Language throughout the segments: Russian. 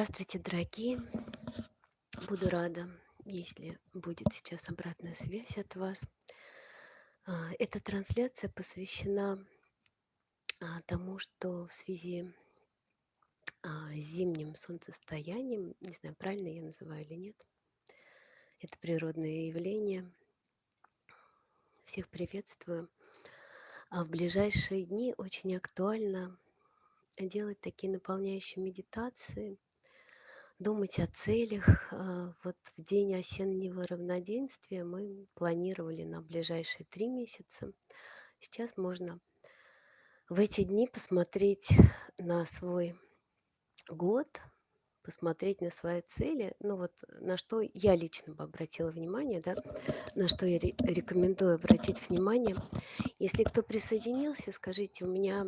Здравствуйте, дорогие! Буду рада, если будет сейчас обратная связь от вас. А, эта трансляция посвящена, а, тому, что в связи, а, с зимним солнцестоянием, не знаю, правильно я называю или нет, это природное явление. Всех приветствую. А в ближайшие дни очень актуально делать такие наполняющие медитации, думать о целях. А, вот в день осеннего равноденствия мы планировали на ближайшие 3 месяца. Сейчас можно в эти дни посмотреть на свой год, посмотреть на свои цели. Ну вот на что я лично бы обратила внимание, да, на что я ре рекомендую обратить внимание. Если кто присоединился, скажите, у меня,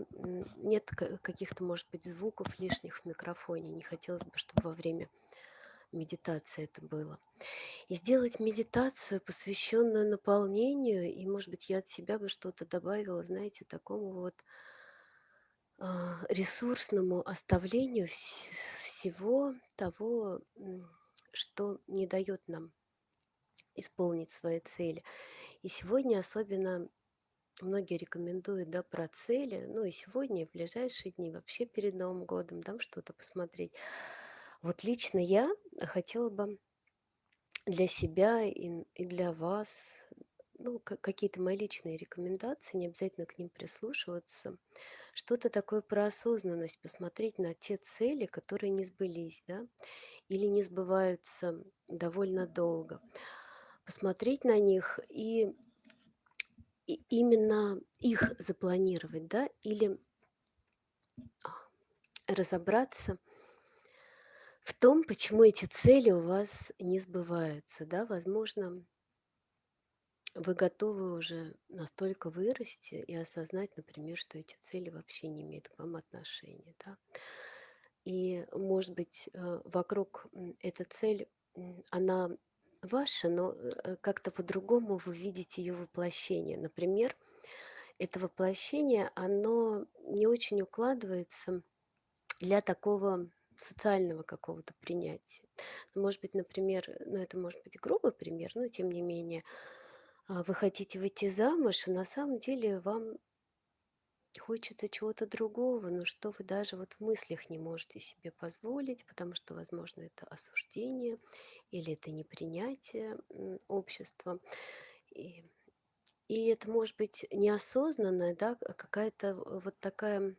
нет ка каких-то, может быть, звуков лишних в микрофоне. Не хотелось бы, чтобы во время медитации это было. И сделать медитацию, посвященную наполнению, и, может быть, я от себя бы что-то добавила, знаете, такому вот а, ресурсному оставлению всего того, что не даёт нам исполнить свои цели. И сегодня особенно многие рекомендуют, да, про цели. Ну и сегодня, и в ближайшие дни, вообще перед Новым годом, да, что-то посмотреть. Вот лично я хотела бы для себя и и для вас, ну, ка какие-то мои личные рекомендации, не обязательно к ним прислушиваться. Что-то такое про осознанность, посмотреть на те цели, которые не сбылись, да, или не сбываются довольно долго. Посмотреть на них и и именно их запланировать, да, или разобраться в том, почему эти цели у вас не сбываются, да. Возможно вы готовы уже настолько вырасти и осознать, например, что эти цели вообще не имеют к вам отношения, да. И, может быть, э, вокруг, эта цель, она ваша, но, э, как-то по-другому вы видите её воплощение. Например, это воплощение, оно не очень укладывается для такого социального какого-то принятия. Может быть, например, ну, это может быть грубый пример, но тем не менее, вы хотите выйти замуж, а на самом деле вам хочется чего-то другого, но что вы даже вот в мыслях не можете себе позволить, потому что, возможно, это осуждение или это непринятие, м, обществом. И и это может быть неосознанная, да, а какая-то вот такая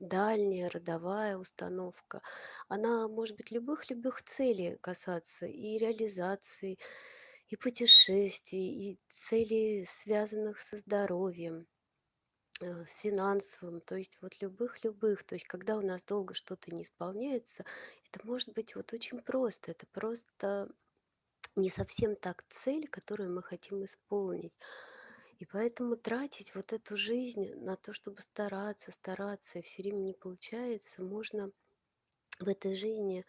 дальняя родовая установка. Она может быть любых-любых целей касаться: и реализации, и путешествий, и целей, связанных со здоровьем, э, с финансовым, то есть вот любых-любых. То есть когда у нас долго что-то не исполняется, это может быть вот очень просто. Это просто не совсем так цель, которую мы хотим исполнить. И поэтому тратить вот эту жизнь на то, чтобы стараться, стараться, и всё время не получается, можно в этой жизни,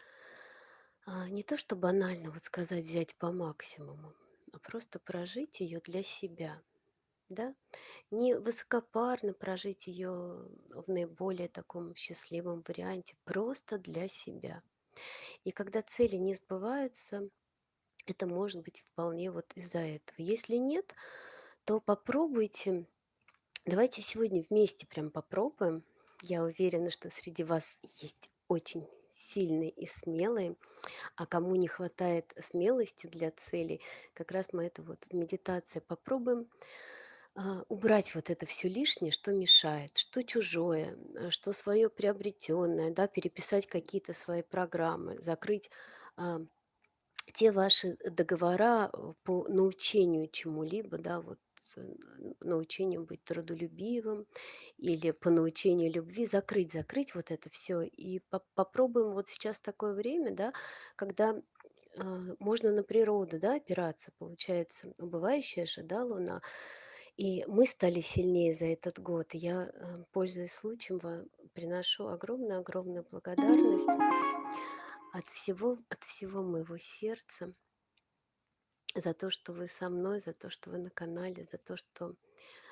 а, не то что банально вот сказать: "Взять по максимуму", а просто прожить её для себя, да. Не высокопарно прожить её в наиболее таком счастливом варианте, просто для себя. И когда цели не сбываются, это может быть вполне вот из-за этого. Если нет, то попробуйте давайте сегодня вместе прям попробуем. Я уверена, что среди вас есть очень сильные и смелые, а кому не хватает смелости для целей, как раз мы это вот в медитации попробуем, а, убрать вот это всё лишнее, что мешает, что чужое, э, что своё приобретённое, да, переписать какие-то свои программы, закрыть, а, те ваши договора, э, по научению чему-либо, да, вот, э, научению быть трудолюбивым или по научению любви. Закрыть закрыть вот это всё и по попробуем вот сейчас такое время, да, когда, а, можно на природу, да, опираться. Получается, убывающая же, да, луна. И мы стали сильнее за этот год. Я, э, пользуясь случаем, вам приношу огромную-огромную благодарность от всего от всего моего сердца за то, что вы со мной, за то, что вы на канале, за то, что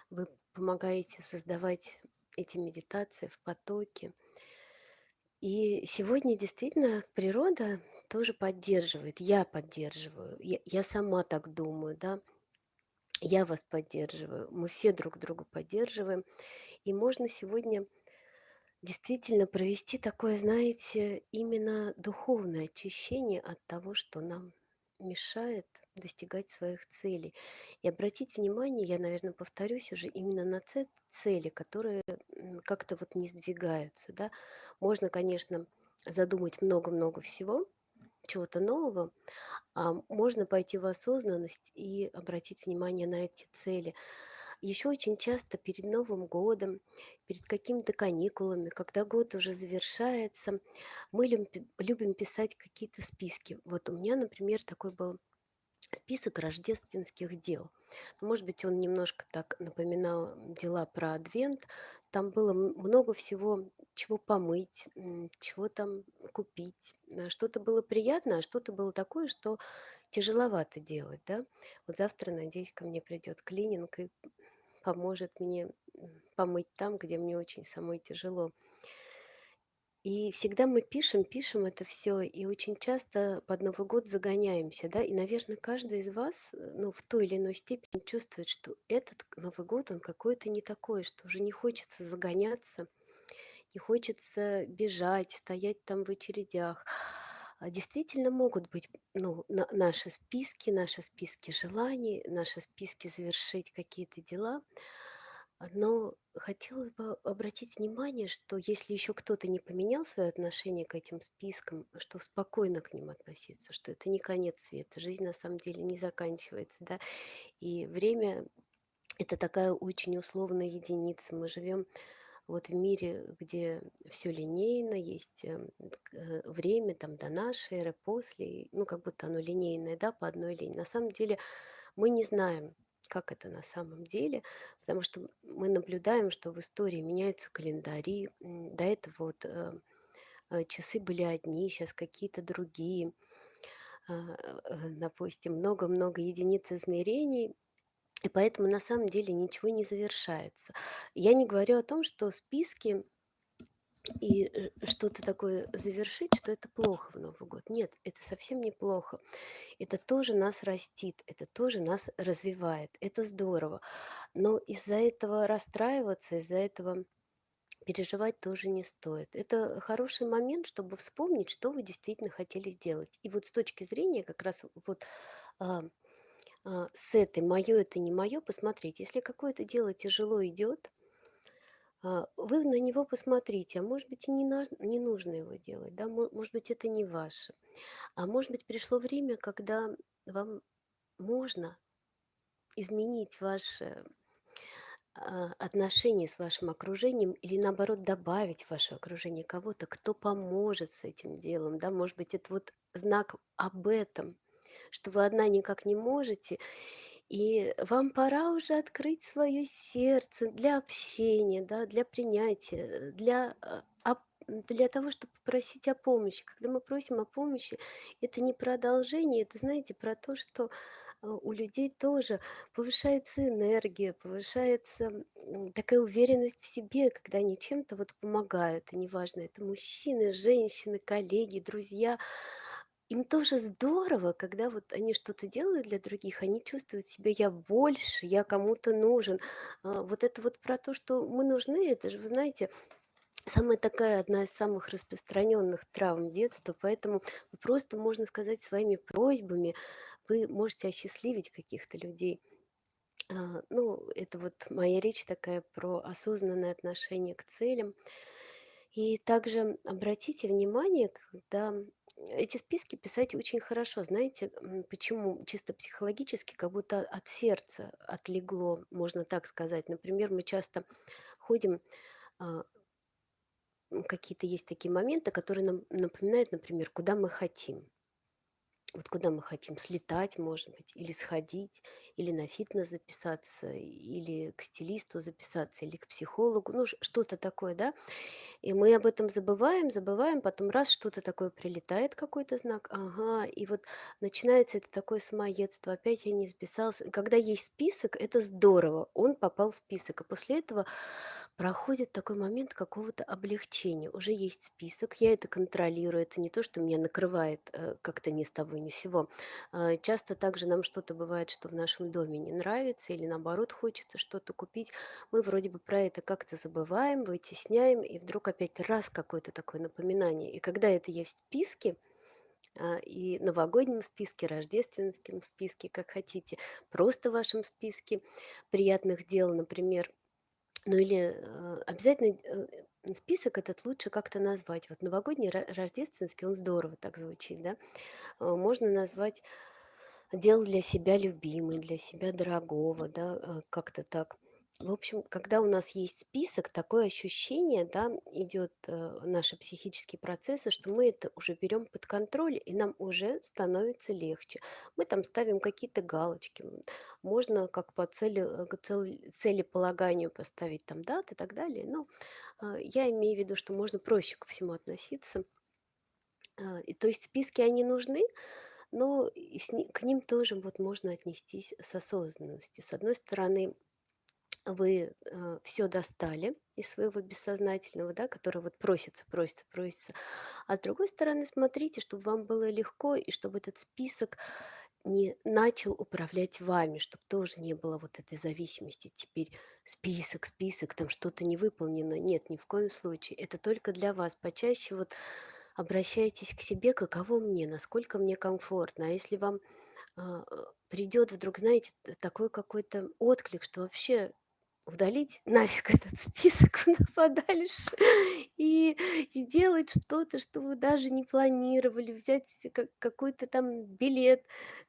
вы помогаете создавать эти медитации в потоке. И сегодня действительно природа тоже поддерживает. Я поддерживаю. Я я сама так думаю, да. Я вас поддерживаю. Мы все друг друга поддерживаем. И можно сегодня действительно провести такое, знаете, именно духовное очищение от того, что нам мешает достигать своих целей. И обратить внимание, я, наверно, повторюсь уже, именно на цели, которые, как-то вот не сдвигаются, да. Можно, конечно, задумать много-много всего, чего-то нового, а можно пойти в осознанность и обратить внимание на эти цели. Еще очень часто перед Новым годом, перед какими-то каникулами, когда год уже завершается, мы лим любим писать какие-то списки. Вот у меня, например, такой был список рождественских дел. Может быть, он немножко так напоминал дела про Адвент. Там было много всего, чего помыть, чего там купить. Э, что-то было приятное, а что-то было такое, что тяжеловато делать, да. Вот завтра, надеюсь, ко мне придет клининг и поможет мне, помыть там, где мне очень самой тяжело. И всегда мы пишем, пишем это всё, и очень часто под Новый год загоняемся, да. И, наверно, каждый из вас, э, ну, в той или иной степени чувствует, что этот Новый год, он какой-то не такой, что уже не хочется загоняться, не хочется бежать, стоять там в очередях. А действительно могут быть, ну, на наши списки, наши списки желаний, наши списки завершить какие-то дела. Но хотелось бы обратить внимание, что если еще кто-то не поменял свое отношение к этим спискам, что спокойно к ним относиться, что это не конец света. Жизнь на самом деле не заканчивается, да. И время- это такая очень условная единица. Мы живем вот в мире, где всё линейно, есть, эм, э, время там до нашей эры, после, ну, как будто оно линейное, да, по одной линии. На самом деле мы не знаем, как это на самом деле, потому что мы наблюдаем, что в истории меняются календари. До этого вот, э, э, часы были одни, щас какие-то другие. А, э, допустим, много-много единиц измерений, и поэтому на самом деле ничего не завершается. Я не говорю о том, что списки и, э, что-то такое завершить, что это плохо в Новый год. Нет, это совсем не плохо. Это тоже нас растит, это тоже нас развивает. Это здорово. Но из-за этого расстраиваться, из-за этого переживать тоже не стоит. Это хороший момент, чтобы вспомнить, что вы действительно хотели сделать. И вот с точки зрения как раз вот, а, а, с этой "моё- это не моё" посмотреть. Если какое-то дело тяжело идёт а, вы на него посмотрите, а может быть, и не наж не нужно его делать, да. Мо может быть, это не ваше. А может быть, пришло время, когда вам можно изменить ваше, а, отношение с вашим окружением или, наоборот, добавить в ваше окружение кого-то, кто поможет с этим делом, да. Может быть, это вот знак об этом, что вы одна никак не можете, и вам пора уже открыть своё сердце для общения, да, для принятия, э, для, ап для того, чтоб попросить о помощи. Когда мы просим о помощи, это не продолжение, это, знаете, про то, что, а, у людей тоже повышается энергия, повышается, такая уверенность в себе, когда они чем-то вот помогают. И неважно, это мужчины, женщины, коллеги, друзья. Им тоже здорово, когда вот они что-то делают для других, они чувствуют себя: "Я больше, я кому-то нужен". А, вот это вот про то, что мы нужны, это же, вы знаете, самая такая, одна из самых распространенных травм детства. Поэтому просто, можно сказать, своими просьбами вы можете осчастливить каких-то людей. А, ну, это вот моя речь такая про осознанное отношение к целям. И также обратите внимание, когда эти списки писать очень хорошо. Знаете, почему? Чисто психологически, как будто от сердца отлегло, можно так сказать. Например, мы часто ходим, а какие-то есть такие моменты, которые нам напоминают, например, куда мы хотим. Вот куда мы хотим слетать, может быть, или сходить, или на фитнес записаться, или к стилисту записаться, или к психологу. Ну, что-то такое, да. И мы об этом забываем, забываем, потом раз- что-то такое прилетает, какой-то знак. Ага, и вот начинается это такое самоедство: "Опять я не записался". Когда есть список- это здорово, он попал в список. И после этого проходит такой момент какого-то облегчения. Уже есть список, я это контролирую. Это не то, что меня накрывает, э, как-то ни с того ни с сего. А, часто также нам что-то бывает, что в нашем доме не нравится или, наоборот, хочется что-то купить. Мы вроде бы про это как-то забываем, вытесняем, и вдруг опять раз какое-то такое напоминание. И когда это есть в списке, а, и новогоднем списке, рождественском списке, как хотите, просто в вашем списке приятных дел, например, ну или, э, обязательно, э, список этот лучше как-то назвать. Вот новогодний, ро рождественский, он здорово так звучит, да. Э, можно назвать "дел для себя любимый", для себя дорогого, да, э, как-то так. В общем, когда у нас есть список, такое ощущение, да, идет, э, наши психические процессы, что мы это уже берем под контроль, и нам уже становится легче. Мы там ставим какие-то галочки, можно как по цели, э, к цель целеполаганию поставить там даты и так далее. Но, а, я имею в виду, что можно проще ко всему относиться. А, и то есть списки, они нужны, но и с к ним тоже вот можно отнестись с осознанностью. С одной стороны, вы, э, всё достали из своего бессознательного, да, которое вот просится просится просится. А с другой стороны, смотрите, чтоб вам было легко и чтобы этот список не начал управлять вами, чтоб тоже не было вот этой зависимости. Теперь список, список, там что-то не выполнено. Нет, ни в коем случае. Это только для вас. Почаще вот обращайтесь к себе: каково мне, насколько мне комфортно. А если вам, а, придёт вдруг, знаете, такой какой-то отклик, что вообще удалить нафиг этот список подальше и сделать что-то, что вы даже не планировали, взять ка какой-то там билет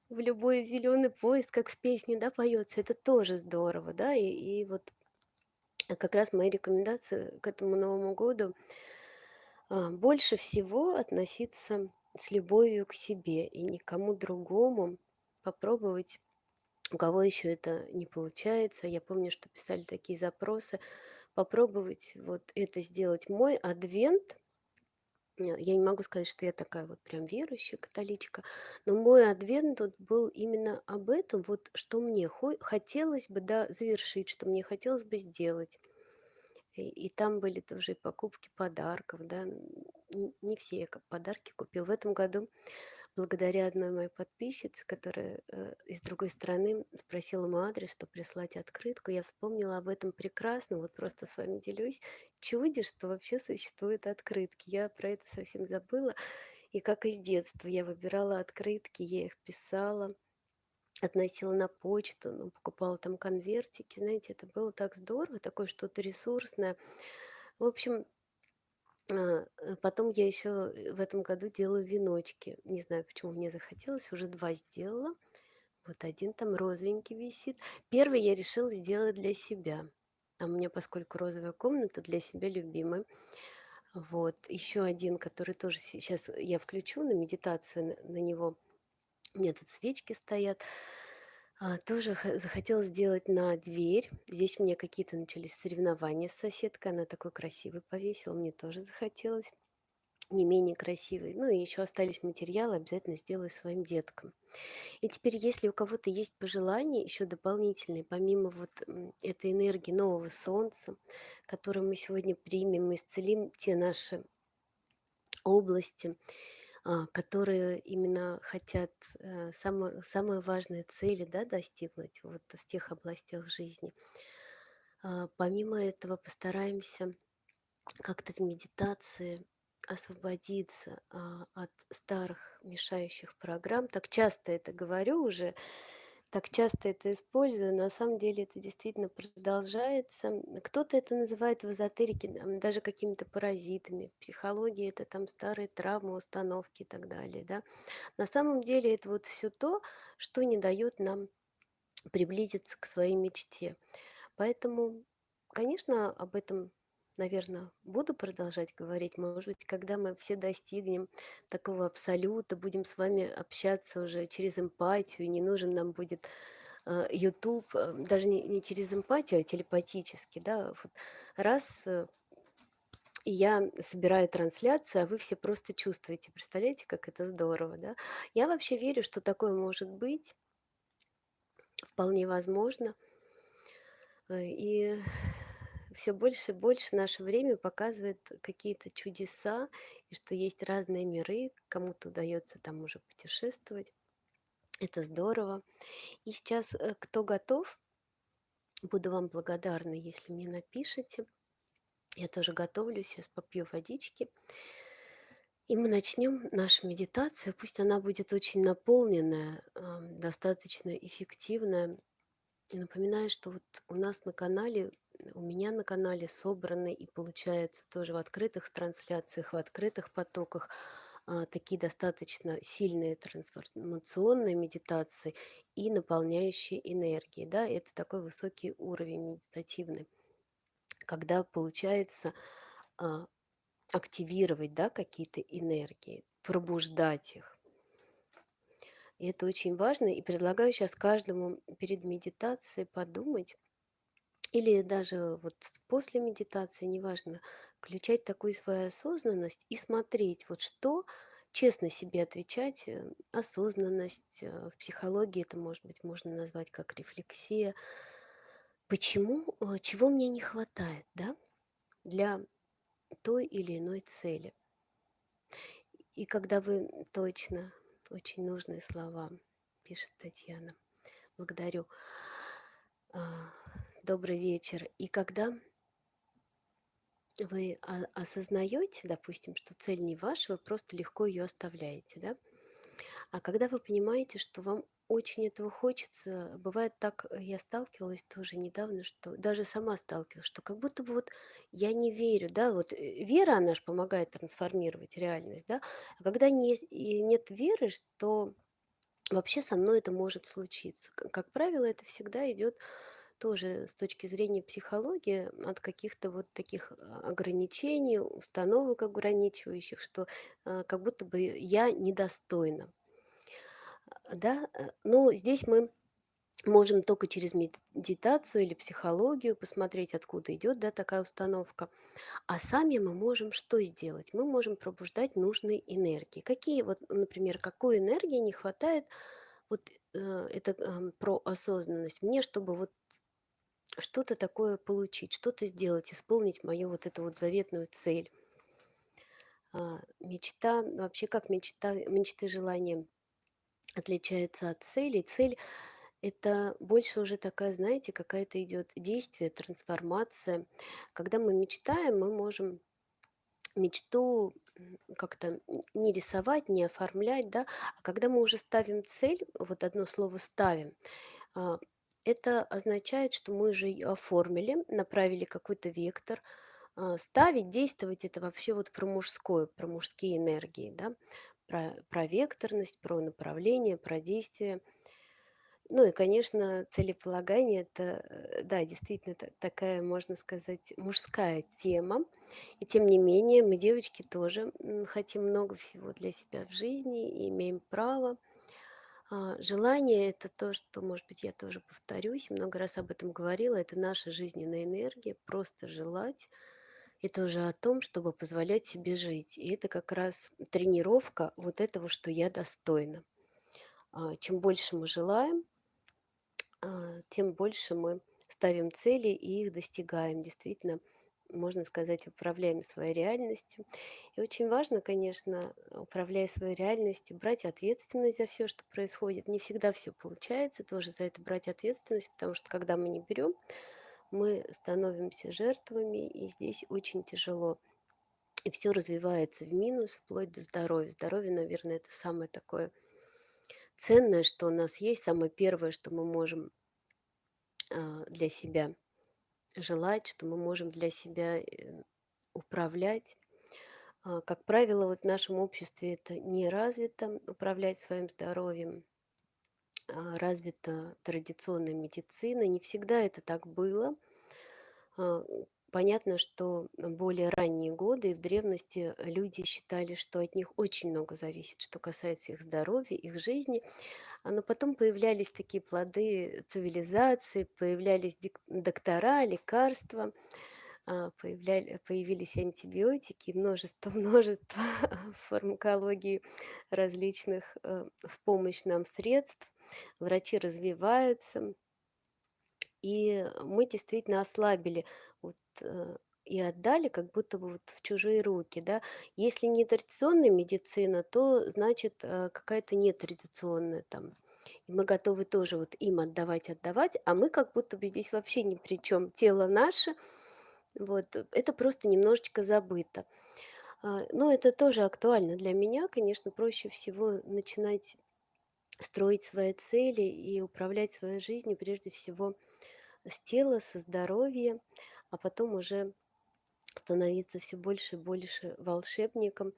в любой зелёный поезд, как в песне, да, поётся. Это тоже здорово, да. И и вот как раз мои рекомендации к этому Новому году а, больше всего относиться с любовью к себе и никому другому. Попробовать, у кого ещё это не получается. Я помню, что писали такие запросы: попробовать вот это сделать. Мой адвент, ня я не могу сказать, что я такая вот прям верующая католичка, но мой адвент вот был именно об этом, вот что мне хо хотелось бы, да, завершить, что мне хотелось бы сделать. И и там были тоже и покупки подарков, да. Не все я подарки купила. В этом году, благодаря одной моей подписчице, которая, э, из другой страны, спросила мой адрес, чтоб прислать открытку, я вспомнила об этом прекрасно. Вот просто с вами делюсь. Чудо, что вообще существуют открытки. Я про это совсем забыла. И как из детства я выбирала открытки, я их писала, относила на почту, ну, покупала там конвертики. Знаете, это было так здорово, такое что-то ресурсное. В общем, а, э, потом я ещё, э, в этом году делаю веночки. Не знаю, почему мне захотелось, уже 2 сделала. Вот 1 там розовенький висит. 1 я решила сделать для себя. А у меня, поскольку розовая комната, для себя любимая. Вот. Ещё 1, который тоже сейчас я включу на медитацию на него. У меня тут свечки стоят. А, тоже х сделать на дверь. Здесь у меня какие-то начались соревнования с соседкой. Она такой красивый повесила, мне тоже захотелось не менее красивый. Ну и ещё остались материалы, обязательно сделаю своим деткам. И теперь, если у кого-то есть пожелания ещё дополнительные, помимо вот, этой энергии нового солнца, которую мы сегодня примем, исцелим те наши области, которые именно хотят, э, само самые важные цели, да, достигнуть вот в тех областях жизни. А, помимо этого постараемся как-то в медитации освободиться, а, от старых мешающих программ. Так часто это говорю уже, так часто это использую. На самом деле это действительно продолжается. Кто-то это называет в эзотерике, даже какими-то паразитами. В психологии это там старые травмы, установки и так далее, да. На самом деле это вот всё то, что не даёт нам приблизиться к своей мечте. Поэтому, конечно, об этом, наверно, буду продолжать говорить. Может быть, когда мы все достигнем такого абсолюта, будем с вами общаться уже через эмпатию, не нужен нам будет, а, "Ютуб", э, даже не не через эмпатию, а телепатически, да. Вот раз, э, и я собираю трансляцию, а вы все просто чувствуете. Представляете, как это здорово, да? Я вообще верю, что такое может быть. Вполне возможно. Э, и всё больше и больше наше время показывает какие-то чудеса, и что есть разные миры, кому-то удаётся там уже путешествовать. Это здорово. И сейчас, э, кто готов, буду вам благодарна, если мне напишите. Я тоже готовлюсь, щас попью водички. И мы начнём нашу медитацию. Пусть она будет очень наполненная, достаточно эффективная. И напоминаю, что вот у нас на канале, у меня на канале собраны и получается тоже в открытых трансляциях, в открытых потоках, а, такие достаточно сильные трансформационные медитации и наполняющие энергией. Да, это такой высокий уровень медитативный, когда получается, а, активировать, да, какие-то энергии, пробуждать их. И это очень важно. И предлагаю щас каждому перед медитацией подумать или даже вот после медитации, неважно, включать такую свою осознанность и смотреть, вот что честно себе отвечать, э, осознанность, э, в психологии это, может быть, можно назвать как рефлексия. Почему, э, чего мне не хватает, да, для той или иной цели? И когда вы точно, очень нужные слова, пишет Татьяна. Благодарю. Добрый вечер. И когда вы о осознаёте, допустим, что цель не ваша, вы просто легко её оставляете, да. А когда вы понимаете, что вам очень этого хочется, бывает так, я сталкивалась тоже недавно, что даже сама сталкивалась, что как будто бы вот я не верю, да, вот, э, вера, она ж помогает трансформировать реальность, да. А когда не нет веры, что вообще со мной это может случиться. Как правило, это всегда идёт тоже с точки зрения психологии от каких-то вот таких, а, ограничений, установок ограничивающих, что, а, как будто бы я недостойна. Да, э, но здесь мы можем тока через медитацию или психологию посмотреть, откуда идёт, да, такая установка. А сами мы можем что сделать? Мы можем пробуждать нужные энергии. Какие вот, например, какой энергии не хватает, вот, э, это, ам, про осознанность мне, чтобы вот что-то такое получить, что-то сделать, исполнить мою вот эту вот заветную цель. А, мечта, вообще, как мечта мечты, желания отличаются от целей. Цель- это больше уже такая, знаете, какая-то идёт действие, трансформация. Когда мы мечтаем, мы можем мечту, как-то не рисовать, не оформлять, да. А когда мы уже ставим цель, вот одно слово "ставим", а, это означает, что мы уже её оформили, направили какой-то вектор. А, ставить, действовать- это вообще вот про мужское, про мужские энергии, да, про про векторность, про направление, про действие. Ну и, конечно, целеполагание- это, э, да, действительно, та такая, можно сказать, мужская тема. И тем не менее мы, девочки, тоже, хотим много всего для себя в жизни и имеем право. А, желание- это то, что, может быть, я тоже повторюсь, много раз об этом говорила, это наша жизненная энергия. Просто желать- это уже о том, чтобы позволять себе жить. И это как раз тренировка вот этого, что я достойна. А, чем больше мы желаем, а, тем больше мы ставим цели и их достигаем. Действительно, можно сказать, управляем своей реальностью. И очень важно, конечно, управляя своей реальностью, брать ответственность за всё, что происходит. Не всегда всё получается, тоже за это брать ответственность, потому что когда мы не берём, мы становимся жертвами, и здесь очень тяжело. И всё развивается в минус, вплоть до здоровья. Здоровье, наверное, это самое такое ценное, что у нас есть, самое первое, что мы можем а, для себя желать, что мы можем для себя, э, управлять. А, как правило, вот в нашем обществе это не развито- управлять своим здоровьем. А, развита традиционная медицина. Не всегда это так было. Понятно, что более ранние годы и в древности люди считали, что от них очень много зависит, что касается их здоровья, их жизни. А, но потом появлялись такие плоды цивилизации, появлялись доктора, лекарства, а, появились антибиотики, множество множество фармакологии различных, э, в помощь нам средств. Врачи развиваются. И мы действительно ослабили вот, э, и отдали как будто бы вот в чужие руки, да. Если не традиционная медицина, то значит, э, какая-то нетрадиционная там. И мы готовы тоже вот им отдавать, отдавать, а мы как будто бы здесь вообще ни при чём. Тело наше, вот, э, это просто немножечко забыто. А, но это тоже актуально для меня. Конечно, проще всего начинать строить свои цели и управлять своей жизнью прежде всего с тела, со здоровья, а потом уже становиться всё больше и больше волшебником.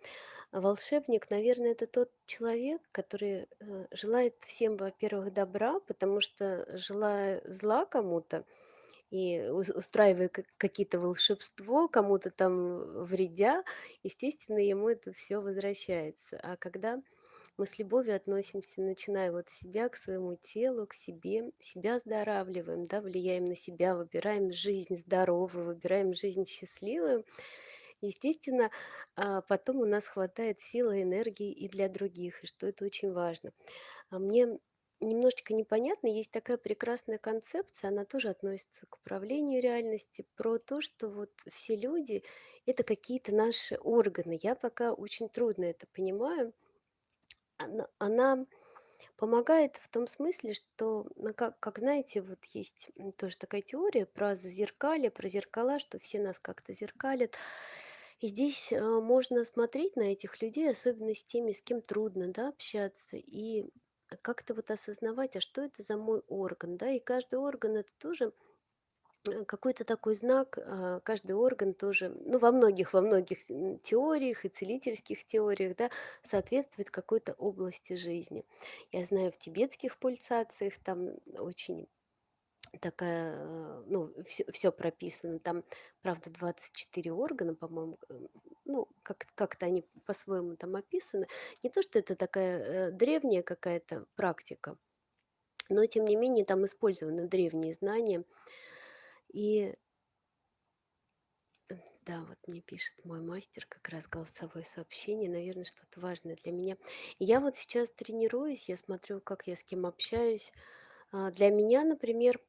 А волшебник, наверное, это тот человек, который, э, желает всем, во-первых, добра, потому что, желая зла кому-то и ус устраивая ка какие-то волшебство, кому-то там вредя, естественно, ему это всё возвращается. А когда мы с любовью относимся, начиная вот с себя, к своему телу, к себе, себя оздоравливаем, да, влияем на себя, выбираем жизнь здоровую, выбираем жизнь счастливую, естественно, а, потом у нас хватает силы энергии и для других, и что это очень важно. А мне немножечко непонятно, есть такая прекрасная концепция, она тоже относится к управлению реальности, про то, что вот все люди- это какие-то наши органы. Я пока очень трудно это понимаю. Она она помогает в том смысле, что, ну, как как знаете, вот есть, тоже такая теория про зазеркалье, про зеркала, что все нас как-то зеркалят. И здесь, э, можно смотреть на этих людей, особенно с теми, с кем трудно, да, общаться, и как-то вот осознавать, а что это за мой орган, да. И каждый орган- это тоже, э, какой-то такой знак. А, каждый орган тоже, ну, во многих во многих, теориях и целительских теориях, да, соответствует какой-то области жизни. Я знаю, в тибетских пульсациях там очень такая, э, ну, всё всё прописано. Там, правда, 24 органа, по-моему, ну, как как-то они по-своему там описаны. Не то что это такая, э, древняя какая-то практика, но тем не менее там использованы древние знания. И Да, вот мне пишет мой мастер как раз голосовое сообщение, наверно, что-то важное для меня. Я вот сейчас тренируюсь, я смотрю, как я с кем общаюсь. А, для меня, например,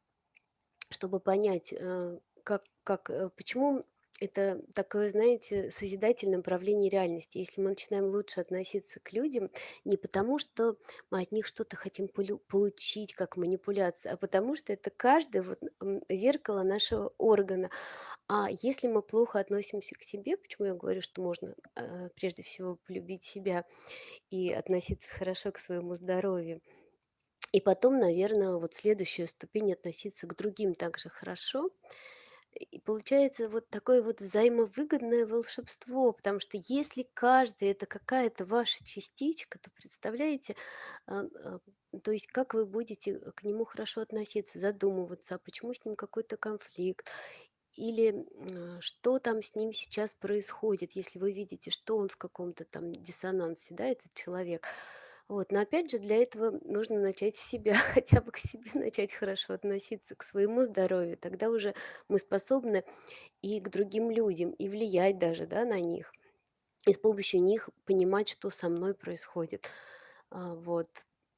чтобы понять, э, как как, э, почему это такое, знаете, созидательное управление реальности. Если мы начинаем лучше относиться к людям не потому, что мы от них что-то хотим получить, как манипуляция, а потому что это каждый вот, зеркало нашего органа. А если мы плохо относимся к себе, почему я говорю, что можно, э, прежде всего полюбить себя и относиться хорошо к своему здоровью, и потом, наверно, вот следующая ступень- относиться к другим также хорошо. И получается вот такое вот взаимовыгодное волшебство, потому что если каждый- это какая-то ваша частичка, то представляете, а, а, то есть как вы будете к нему хорошо относиться, задумываться, а почему с ним какой-то конфликт или, что там с ним сейчас происходит, если вы видите, что он в каком-то там диссонансе, да, этот человек. Вот, но опять же для этого нужно начать с себя, хотя бы к себе начать хорошо относиться, к своему здоровью. Тогда уже мы способны и к другим людям, и влиять даже, да, на них, и с помощью них понимать, что со мной происходит. А, вот.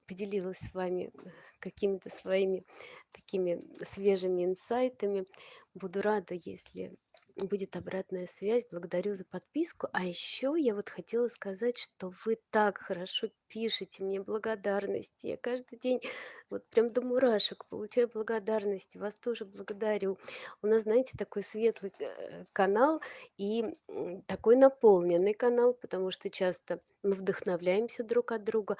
Поделилась с вами какими-то своими такими свежими инсайтами. Буду рада, если будет обратная связь. Благодарю за подписку. А ещё я вот хотела сказать, что вы так хорошо пишете мне благодарности. Я каждый день вот прям до мурашек получаю благодарности. Вас тоже благодарю. У нас, знаете, такой светлый, э, канал и, такой наполненный канал, потому что часто мы вдохновляемся друг от друга.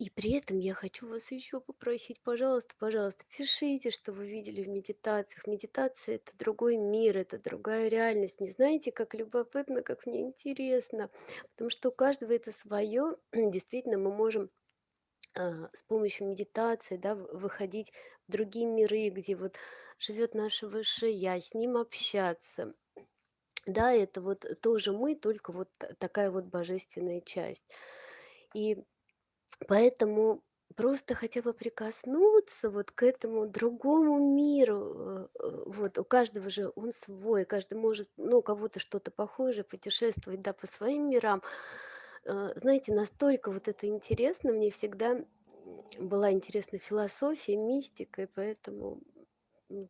И при этом я хочу вас ещё попросить: пожалуйста, пожалуйста, пишите, что вы видели в медитациях. Медитация- это другой мир, это другая реальность. Не знаете, как любопытно, как мне интересно, потому что у каждого это своё. Действительно, мы можем, а, с помощью медитации, да, выходить в другие миры, где вот живёт наше высшее я, с ним общаться. Да, это вот тоже мы, только вот такая вот божественная часть. И поэтому просто хотя бы прикоснуться вот к этому другому миру. Э, э, вот у каждого же он свой, каждый может, ну, у кого-то что-то похожее, путешествовать, да, по своим мирам. Э, знаете, настолько вот это интересно, мне всегда, была интересна философия, мистика, и поэтому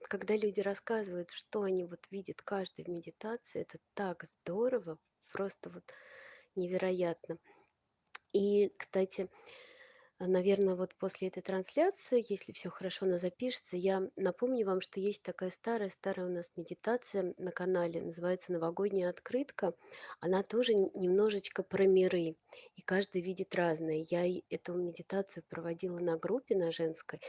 когда люди рассказывают, что они вот видят каждый в медитации, это так здорово, просто вот невероятно. И, кстати, а, наверно, вот после этой трансляции, если всё хорошо, она запишется, я напомню вам, что есть такая старая-старая у нас медитация на канале, называется "Новогодняя открытка". Она тоже немножечко про миры, и каждый видит разное. Я эту медитацию проводила на группе, на женской,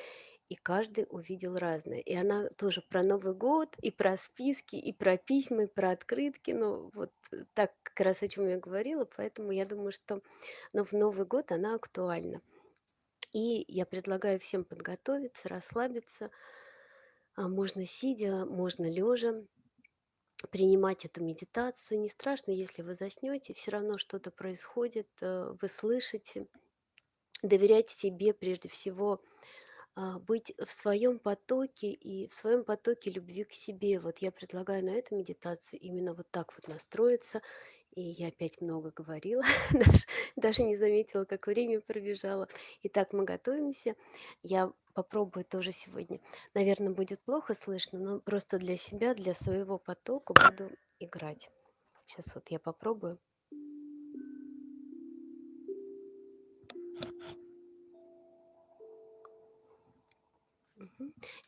и каждый увидел разное. И она тоже про Новый год, и про списки, и про письма, и про открытки. Ну, вот так, как раз о чём я говорила, поэтому я думаю, что, ну, в Новый год она актуальна. И я предлагаю всем подготовиться, расслабиться. А, можно сидя, можно лежа, принимать эту медитацию. Не страшно, если вы заснёте, всё равно что-то происходит, э, вы слышите. Доверяйте себе прежде всего, быть в своём потоке и в своём потоке любви к себе. Вот я предлагаю на эту медитацию именно вот так вот настроиться. И я опять много говорила, даже даже не заметила, как время пробежало. Итак, мы готовимся. Я попробую тоже сегодня. Наверно, будет плохо слышно, но просто для себя, для своего потока буду играть. Щас вот я попробую.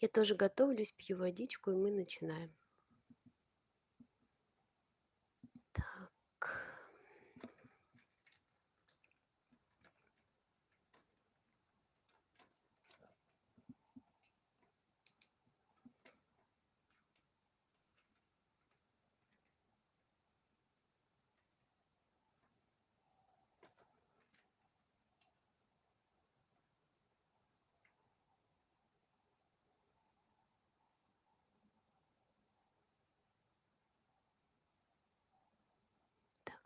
Я тоже готовлюсь, пью водичку, и мы начинаем.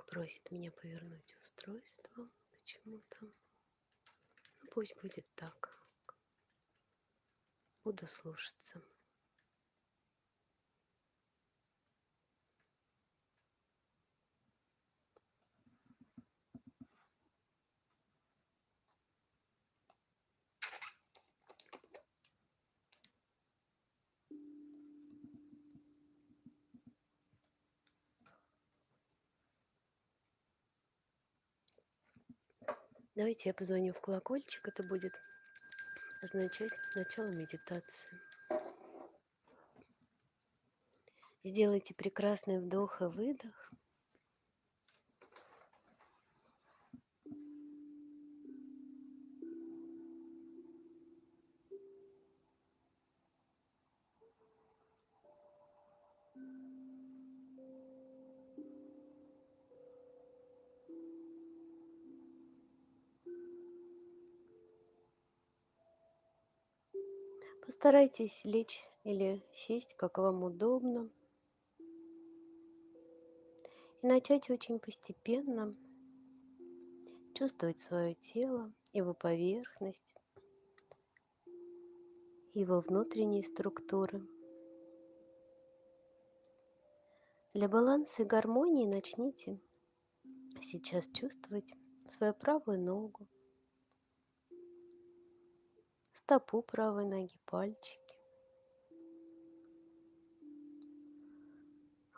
Просит меня повернуть устройство почему-то. Ну, пусть будет так. Буду слушаться. Давайте я позвоню в колокольчик. Это будет означать начало медитации. Сделайте прекрасный вдох и выдох. Постарайтесь лечь или сесть, как вам удобно. И начать очень постепенно чувствовать своё тело, его поверхность его внутренние структуры. Для баланса и гармонии начните сейчас чувствовать свою правую ногу стопу правой ноги, пальчики.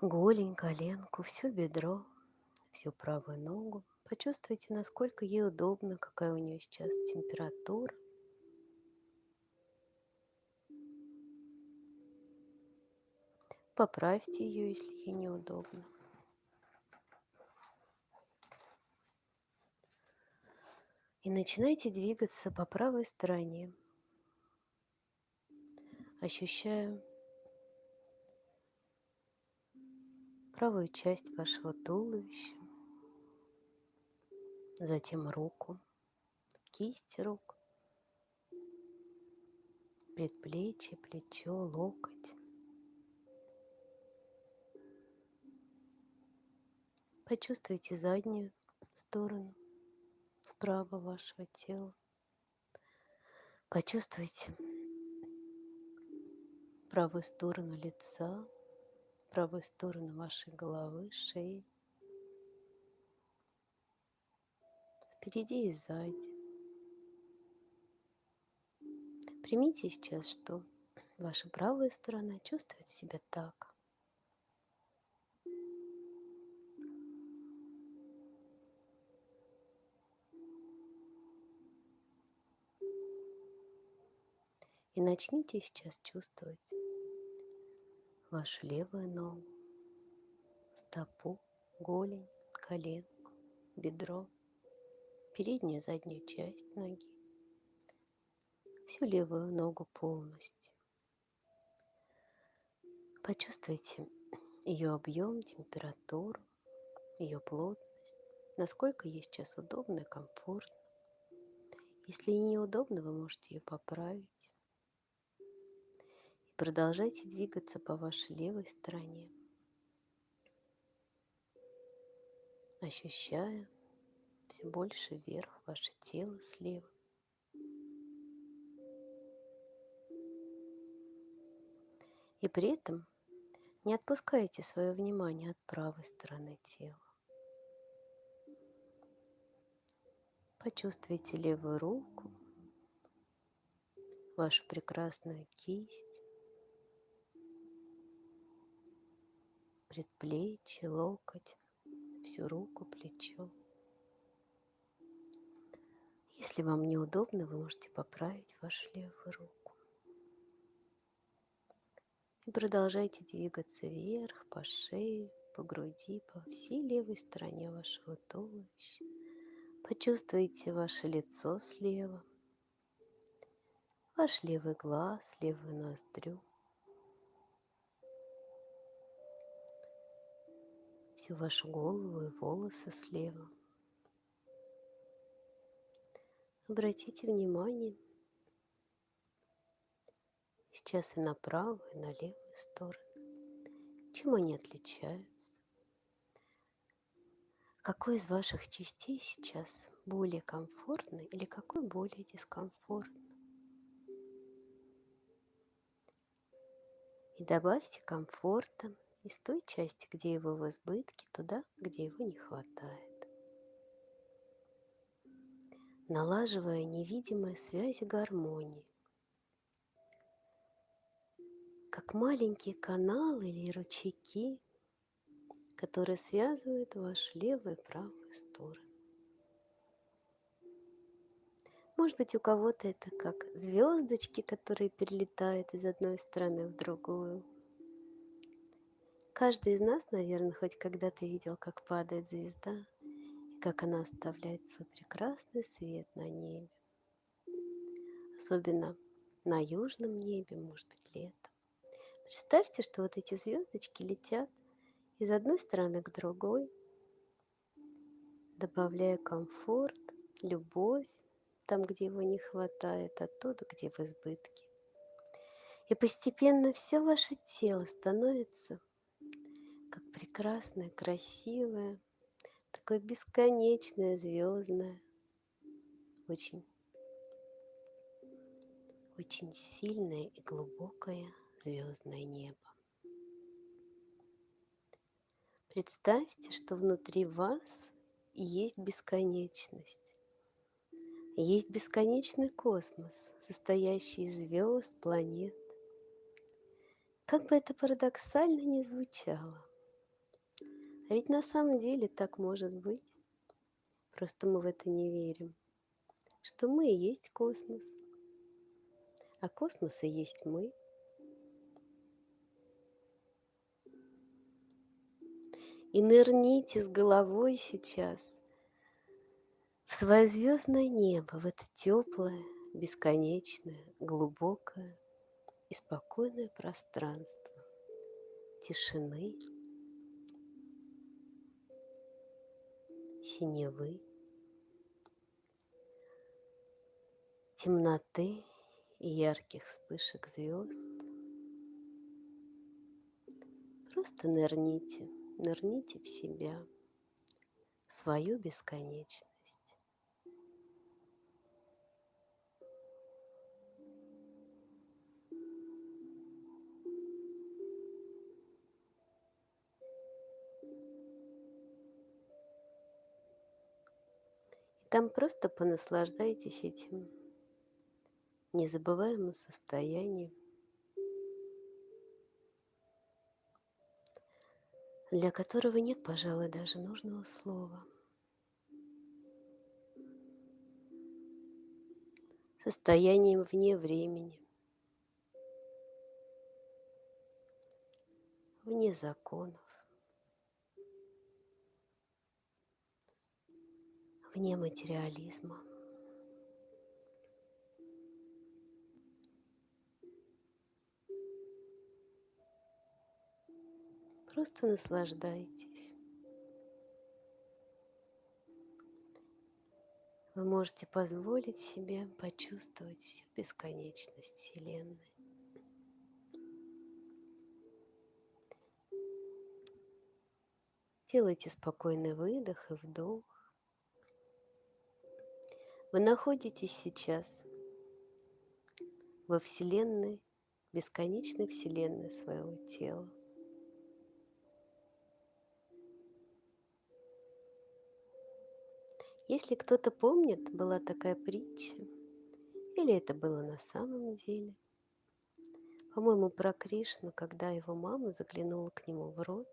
Голень, коленку, всё бедро, всю правую ногу. Почувствуйте, насколько ей удобно, какая у неё сейчас температура. Поправьте её, если ей неудобно. И начинайте двигаться по правой стороне. Ощущая правую часть вашего туловища. Затем руку, кисть рук. Предплечье, плечо, локоть. Почувствуйте заднюю сторону справа вашего тела. Почувствуйте правую сторону лица, правую сторону вашей головы, шеи. Спереди и сзади. Примите сейчас, что ваша правая сторона чувствует себя так. И начните сейчас чувствовать вашу левую ногу, стопу, голень, коленку, бедро, переднюю и заднюю часть ноги, всю левую ногу полностью. Почувствуйте ее объем, температуру, ее плотность, насколько ей сейчас удобно и комфортно. Если ей неудобно, вы можете ее поправить. Продолжайте двигаться по вашей левой стороне, ощущая все больше вверх ваше тело слева. И при этом не отпускайте свое внимание от правой стороны тела. Почувствуйте левую руку, вашу прекрасную кисть, предплечье, локоть, всю руку, плечо. Если вам неудобно, вы можете поправить вашу левую руку. И продолжайте двигаться вверх, по шее, по груди, по всей левой стороне вашего туловища. Почувствуйте ваше лицо слева, ваш левый глаз, левую ноздрю. Всю вашу голову и волосы слева. Обратите внимание сейчас и на правую, и на левую сторону. Чем они отличаются? Какой из ваших частей сейчас более комфортный или какой более дискомфортный? И добавьте комфорта из той части, где его в избытке, туда, где его не хватает. Налаживая невидимые связи гармонии, как маленькие каналы или ручейки, которые связывают вашу левую и правую сторону. Может быть, у кого-то это как звездочки, которые перелетают из одной страны в другую. Каждый из нас, наверное, хоть когда-то видел, как падает звезда, и как она оставляет свой прекрасный свет на небе. Особенно на южном небе, может быть, летом. Представьте, что вот эти звездочки летят из одной стороны к другой, добавляя комфорт, любовь там, где его не хватает, оттуда, где в избытке. И постепенно все ваше тело становится как прекрасное, красивое, такое бесконечное, звездное, очень, очень сильное и глубокое звездное небо. Представьте, что внутри вас есть бесконечность. Есть бесконечный космос, состоящий из звезд, планет. Как бы это парадоксально ни звучало. А ведь на самом деле так может быть. Просто мы в это не верим. Что мы и есть космос. А космос и есть мы. И нырните с головой сейчас в свое звездное небо, в это теплое, бесконечное, глубокое и спокойное пространство тишины, синевы, темноты и ярких вспышек звезд. Просто нырните – нырните в себя, в свою бесконечность. Там просто понаслаждайтесь этим незабываемым состоянием. для которого нет, пожалуй, даже нужного слова. Состоянием вне времени, вне законов. Вне материализма. Просто наслаждайтесь. Вы можете позволить себе почувствовать всю бесконечность Вселенной. Делайте спокойный выдох и вдох. Вы находитесь сейчас во Вселенной, бесконечной Вселенной своего тела. Если кто-то помнит, была такая притча, или это было на самом деле, по-моему, про Кришну, когда его мама заглянула к нему в рот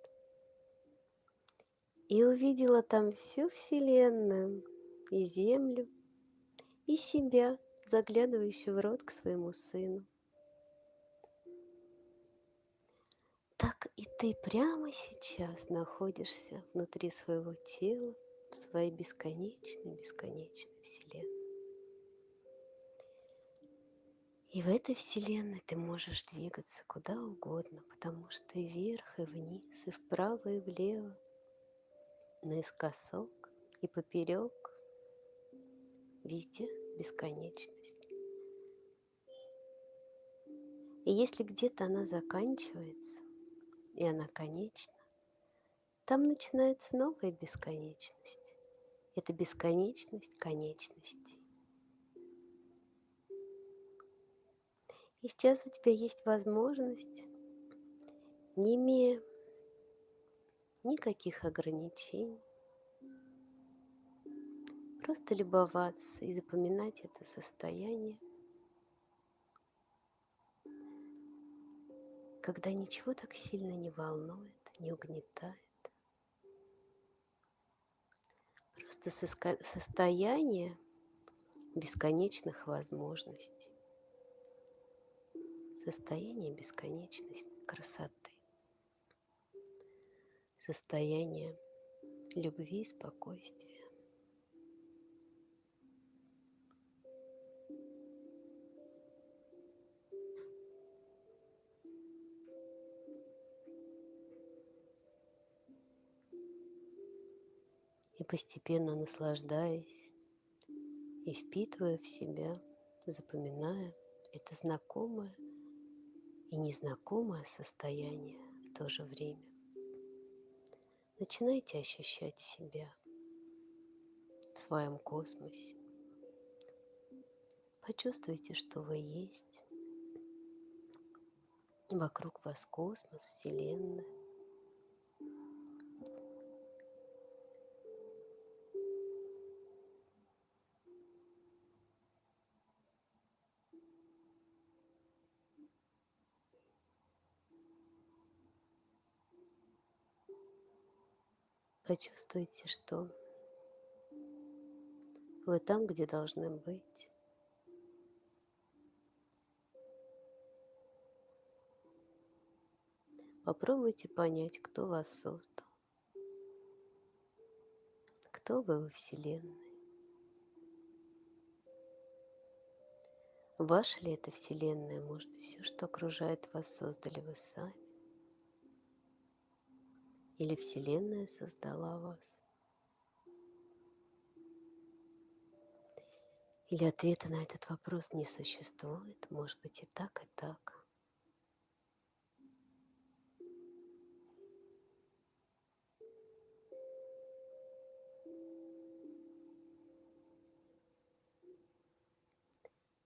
и увидела там всю Вселенную, и Землю, и себя, заглядывающую в рот к своему сыну. Так и ты прямо сейчас находишься внутри своего тела, в своей бесконечной, бесконечной Вселенной. И в этой Вселенной ты можешь двигаться куда угодно, потому что и вверх, и вниз, и вправо, и влево, наискосок и поперек, везде бесконечность. И если где-то она заканчивается, и она конечна, там начинается новая бесконечность. Это бесконечность конечностей. И сейчас у тебя есть возможность, не имея никаких ограничений, просто любоваться и запоминать это состояние, когда ничего так сильно не волнует, не угнетает. Просто состояние бесконечных возможностей, состояние бесконечной красоты, состояние любви и спокойствия. Постепенно наслаждаясь и впитывая в себя, запоминая это знакомое и незнакомое состояние в то же время. Начинайте ощущать себя в своем космосе. Почувствуйте, что вы есть. Вокруг вас космос, Вселенная. Почувствуйте, что вы там, где должны быть. Попробуйте понять, кто вас создал. Кто вы во Вселенной. Ваша ли это Вселенная? Может все, что окружает вас, создали вы сами? Или Вселенная создала вас? Или ответа на этот вопрос не существует? Может быть и так, и так.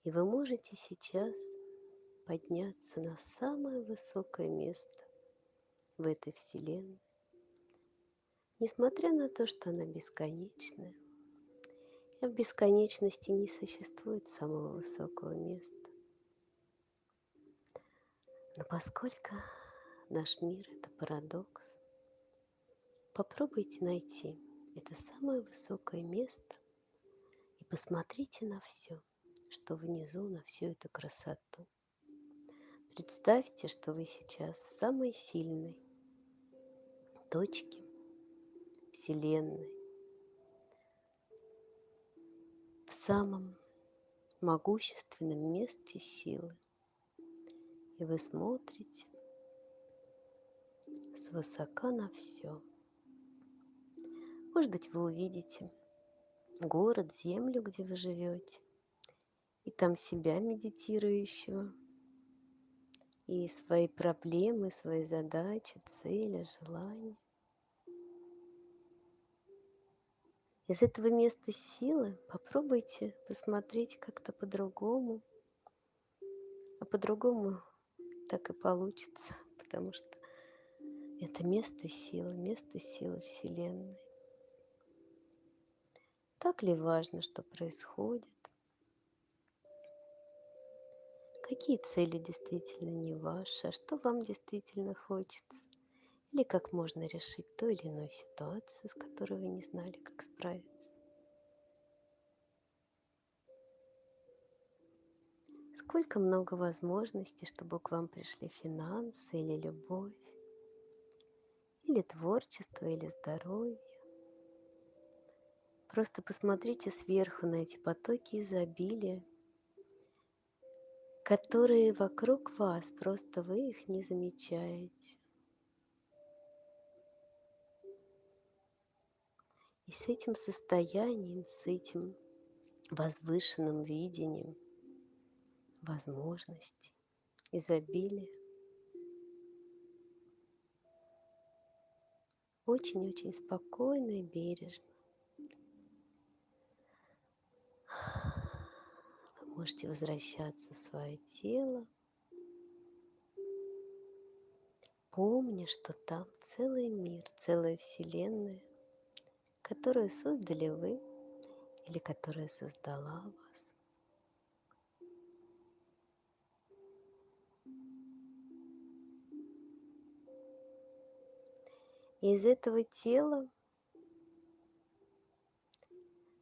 И вы можете сейчас подняться на самое высокое место в этой Вселенной Несмотря на то, что она бесконечная, и в бесконечности не существует самого высокого места. Но поскольку наш мир – это парадокс, попробуйте найти это самое высокое место и посмотрите на все, что внизу, на всю эту красоту. Представьте, что вы сейчас в самой сильной точке Вселенной, в самом могущественном месте силы. И вы смотрите свысока на все. Может быть, вы увидите город, землю, где вы живете, и там себя медитирующего, и свои проблемы, свои задачи, цели, желания. Из этого места силы попробуйте посмотреть как-то по-другому. А по-другому так и получится, потому что это место силы, место силы Вселенной. Так ли важно, что происходит? Какие цели действительно не ваши, а что вам действительно хочется? Или как можно решить ту или иную ситуацию, с которой вы не знали, как справиться? Сколько много возможностей, чтобы к вам пришли финансы или любовь, или творчество, или здоровье. Просто посмотрите сверху на эти потоки изобилия, которые вокруг вас, просто вы их не замечаете. И с этим состоянием, с этим возвышенным видением возможностей, изобилия, очень-очень спокойно и бережно. Можете возвращаться в свое тело, помня, что там целый мир, целая вселенная, которую создали вы или которая создала вас. И из этого тела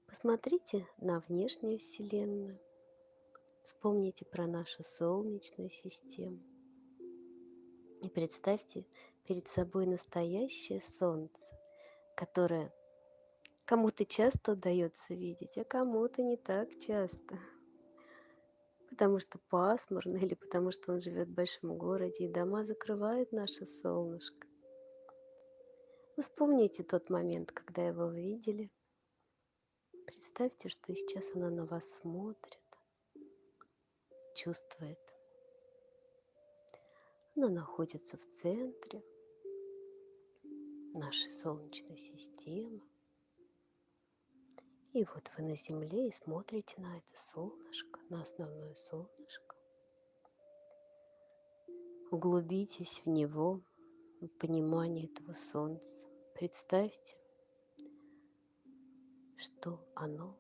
посмотрите на внешнюю Вселенную. Вспомните про нашу Солнечную систему и представьте перед собой настоящее Солнце, которое кому-то часто удается видеть, а кому-то не так часто. Потому что пасмурно или потому что он живет в большом городе, и дома закрывают наше солнышко. Вспомните тот момент, когда его увидели. Представьте, что сейчас оно на вас смотрит чувствует. Она находится в центре нашей Солнечной системы. И вот вы на Земле и смотрите на это солнышко, на основное солнышко. Углубитесь в него, в понимание этого Солнца. Представьте, что оно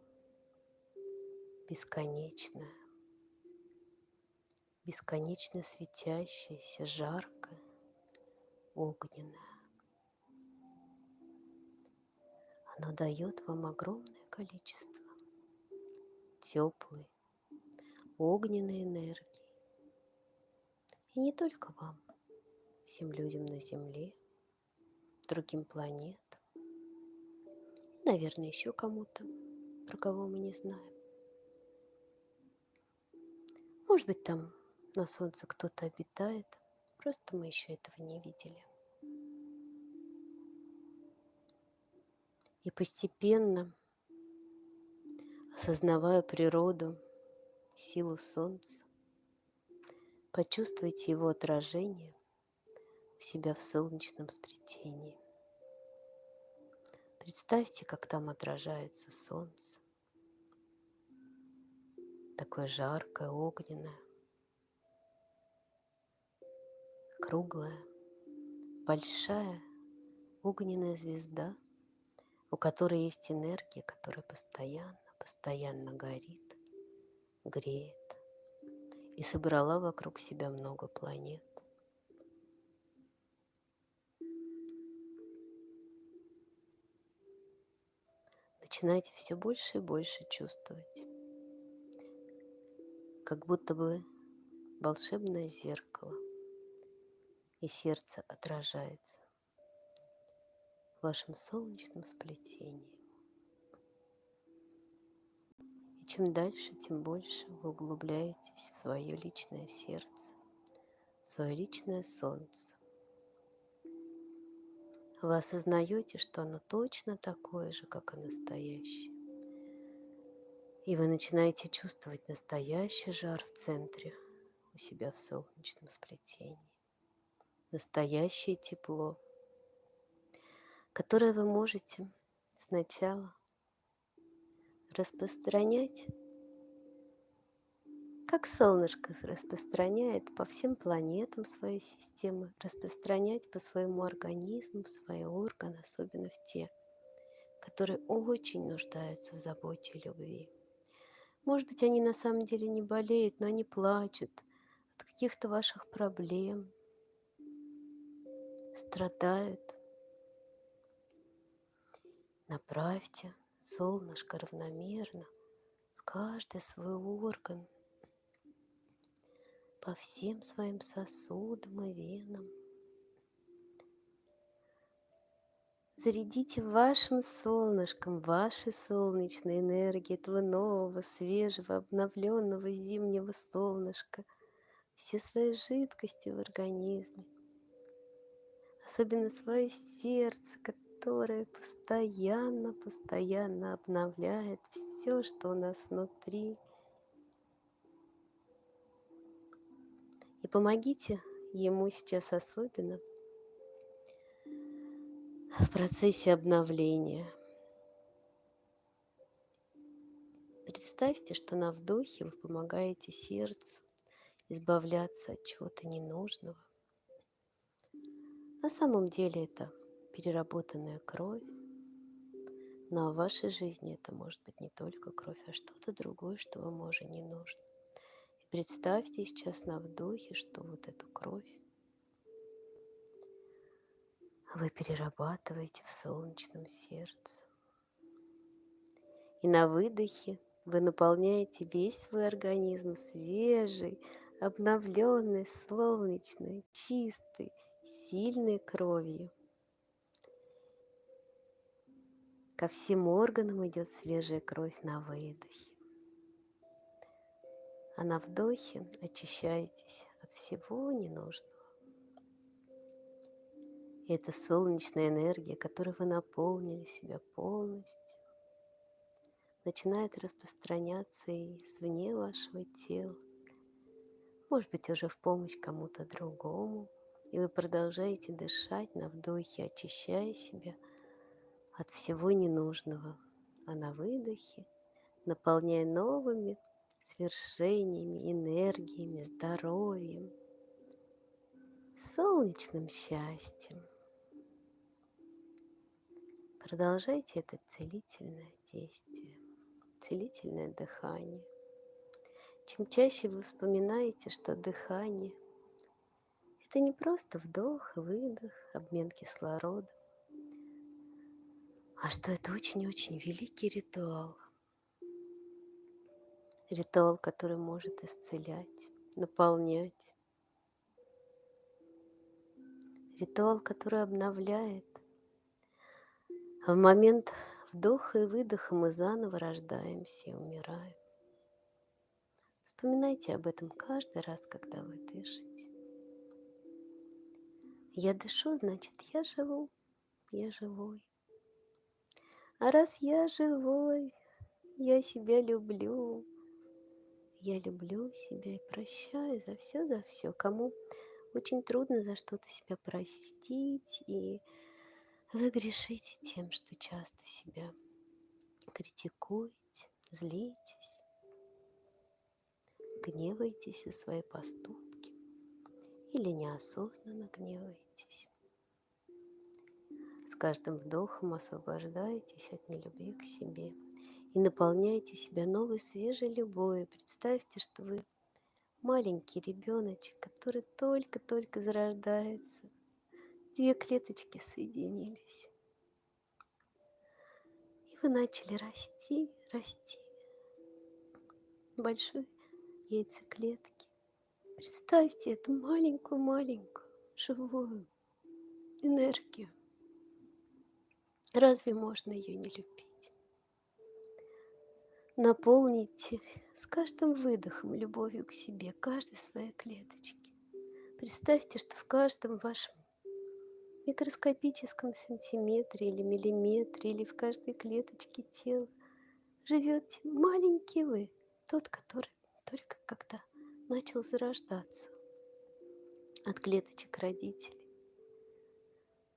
бесконечное, бесконечно светящееся, жаркое, огненное. Оно дает вам огромное количество теплой, огненной энергии. И не только вам, всем людям на Земле, другим планетам, наверное, еще кому-то, про кого мы не знаем. Может быть, там на солнце кто-то обитает, просто мы еще этого не видели. И постепенно, осознавая природу, силу солнца, почувствуйте его отражение у себя в солнечном сплетении. Представьте, как там отражается солнце. Такое жаркое, огненное. круглая, большая огненная звезда, у которой есть энергия, которая постоянно, постоянно горит, греет и собрала вокруг себя много планет. начинаете все больше и больше чувствовать, как будто бы волшебное зеркало, и сердце отражается в вашем солнечном сплетении. Чем дальше, тем больше вы углубляетесь в свое личное сердце, в свое личное солнце. Вы осознаете, что оно точно такое же, как и настоящее. И вы начинаете чувствовать настоящий жар в центре у себя в солнечном сплетении. Настоящее тепло, которое вы можете сначала распространять, как солнышко распространяет по всем планетам своей системы, распространять по своему организму, в свои органы, особенно в те, которые очень нуждаются в заботе и любви. Может быть, они на самом деле не болеют, но они плачут от каких-то ваших проблем, страдают. Направьте солнышко равномерно в каждый свой орган, по всем своим сосудам и венам. Зарядите вашим солнышком, вашей солнечной энергией этого нового, свежего, обновленного зимнего солнышка, все свои жидкости в организме, особенно свое сердце, которое постоянно, постоянно обновляет все, что у нас внутри. И помогите ему сейчас особенно в процессе обновления. Представьте, что на вдохе вы помогаете сердцу избавляться от чего-то ненужного. На самом деле это переработанная кровь, но в вашей жизни это может быть не только кровь, а что-то другое, что вам уже не нужно. И представьте сейчас на вдохе, что вот эту кровь вы перерабатываете в солнечном сердце. И на выдохе вы наполняете весь свой организм свежей, обновленной, солнечной, чистой, сильной кровью. Ко всем органам идет свежая кровь на выдохе. А на вдохе очищаетесь от всего ненужного. И это солнечная энергия, которой вы наполнили себя полностью, начинает распространяться и извне вашего тела. Может быть, уже в помощь кому-то другому. И вы продолжаете дышать на вдохе, очищая себя от всего ненужного, а на выдохе наполняя новыми свершениями, энергиями, здоровьем, солнечным счастьем. Продолжайте это целительное действие, целительное дыхание. Чем чаще вы вспоминаете, что дыхание – это не просто вдох и выдох, обмен кислорода, а что это очень-очень великий ритуал. Ритуал, который может исцелять, наполнять. Ритуал, который обновляет, в момент вдоха и выдоха мы заново рождаемся и умираем. Вспоминайте об этом каждый раз, когда вы дышите. Я дышу, значит, я живу, я живой. А раз я живой, я себя люблю. Я люблю себя и прощаю за все, за все. Кому очень трудно за что-то себя простить и вы грешите тем, что часто себя критикуете, злитесь, гневаетесь за свои поступки или неосознанно гневаетесь. Каждым вдохом освобождаетесь от нелюбви к себе и наполняете себя новой свежей любовью. Представьте, что вы маленький ребеночек, который только-только зарождается – две клеточки соединились. И вы начали расти, расти большой яйцеклетке. Представьте эту маленькую-маленькую живую энергию. Разве можно ее не любить? Наполните с каждым выдохом любовью к себе, каждой своей клеточке. Представьте, что в каждом вашем микроскопическом сантиметре или миллиметре, или в каждой клеточке тела живете маленький вы, тот, который только когда начал зарождаться от клеточек родителей.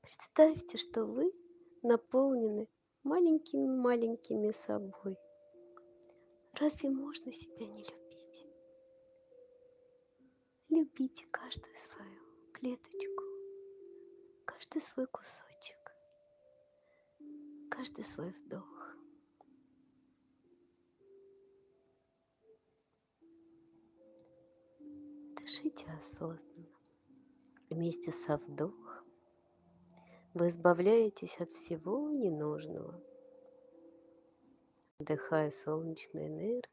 Представьте, что вы наполнены маленькими-маленькими собой. Разве можно себя не любить? Любите каждую свою клеточку, каждый свой кусочек, каждый свой вдох. Дышите осознанно. Вместе со вдохом вы избавляетесь от всего ненужного. Вдыхая солнечной энергии,